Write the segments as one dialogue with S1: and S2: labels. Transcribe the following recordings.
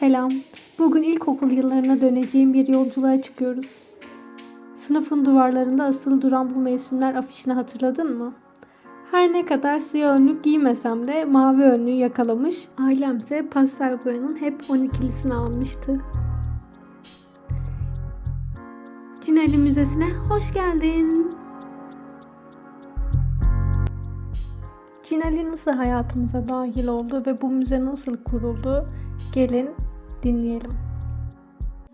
S1: Selam. Bugün ilkokul yıllarına döneceğim bir yolculuğa çıkıyoruz. Sınıfın duvarlarında asılı duran bu mevsimler afişini hatırladın mı? Her ne kadar siyah önlük giymesem de mavi önlüğü yakalamış, ailemse pastel boyanın hep 12'lisini almıştı. Cinali Müzesi'ne hoş geldin. Cinali nasıl hayatımıza dahil oldu ve bu müze nasıl kuruldu? Gelin dinleyelim.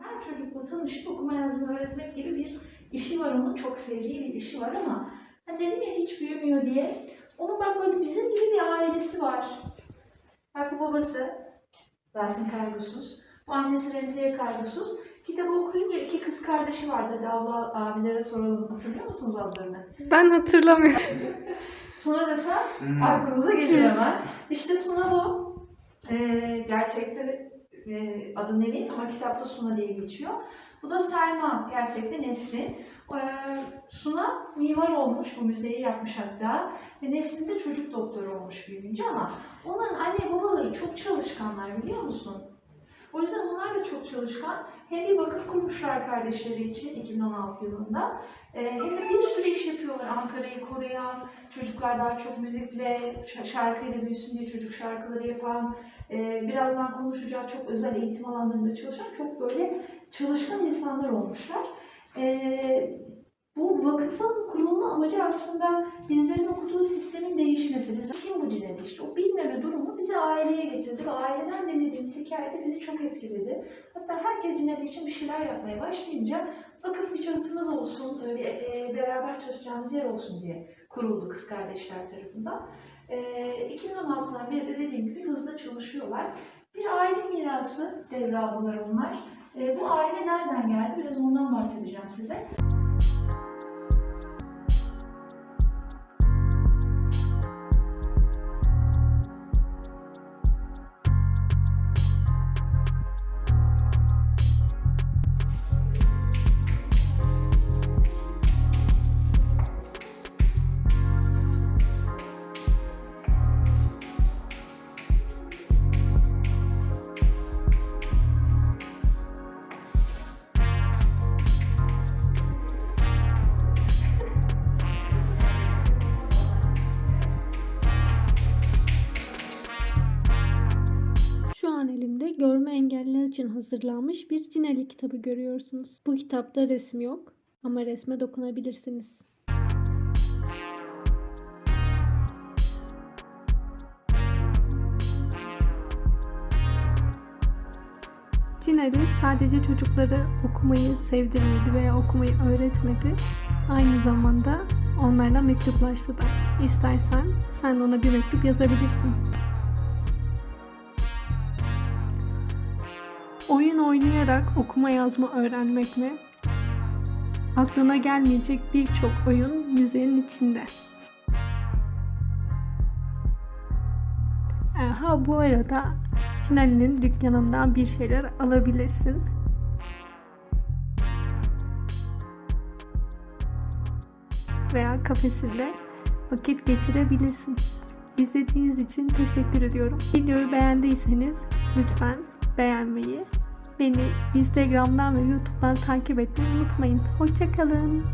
S2: Her çocukla tanışıp okuma yazma öğretmek gibi bir işi var onun. Çok sevdiği bir işi var ama hani dedim ya hiç büyümüyor diye. Onun bak böyle bizim gibi bir ailesi var. Bak bu babası Rasim Kaygısız. Bu annesi Remziye Kaygısız. Kitabı okuyunca iki kız kardeşi vardı. Hadi abla abilere soralım. Hatırlıyor musunuz adlarını?
S1: Ben hatırlamıyorum.
S2: Suna desen aklınıza gelir hemen. İşte Suna bu. Ee, gerçekte e, adı Nevin ama kitapta Suna diye geçiyor. Bu da Selma, gerçekte Nesrin. Ee, Suna mimar olmuş, bu müzeyi yapmış hatta. Ve Nesrin de çocuk doktoru olmuş büyüyünce ama onların anne babaları çok çalışkanlar biliyor musun? O yüzden onlar da çok çalışkan. Hem bir vakıf kurmuşlar kardeşleri için 2016 yılında. Ee, hem de bir sürü iş yapıyorlar. Ankara'yı koruyan, çocuklar daha çok müzikle, şarkıyla büyüsün diye çocuk şarkıları yapan, e, birazdan konuşacağız çok özel eğitim alanlarında çalışan çok böyle çalışkan insanlar olmuşlar. E, vakıfın kurulma amacı aslında bizlerin okuduğu sistemin değişmesi. Biz kim bu Cineli işte o bilmeme durumu bizi aileye getirdi ve aileden dinlediğimiz hikayede bizi çok etkiledi. Hatta herkes Cineli için bir şeyler yapmaya başlayınca vakıf bir çatımız olsun, öyle, e, beraber çalışacağımız yer olsun diye kuruldu kız kardeşler tarafından. E, 2016'dan beri de dediğim gibi hızla çalışıyorlar. Bir aile mirası devraldılar onlar. E, bu aile nereden geldi? Biraz ondan bahsedeceğim size.
S1: Şu an elimde görme engelliler için hazırlanmış bir Cinali kitabı görüyorsunuz. Bu kitapta resim yok ama resme dokunabilirsiniz. Cinali sadece çocukları okumayı sevdirmedi veya okumayı öğretmedi. Aynı zamanda onlarla mektuplaştı da. İstersen sen de ona bir mektup yazabilirsin. Oyun oynayarak okuma yazma öğrenmek mi? Aklına gelmeyecek birçok oyun müzenin içinde. Ha bu arada Çinali'nin dükkanından bir şeyler alabilirsin. Veya kafesinde vakit geçirebilirsin. İzlediğiniz için teşekkür ediyorum. Videoyu beğendiyseniz lütfen beğenmeyi, beni Instagram'dan ve YouTube'dan takip etmeyi unutmayın. Hoşçakalın.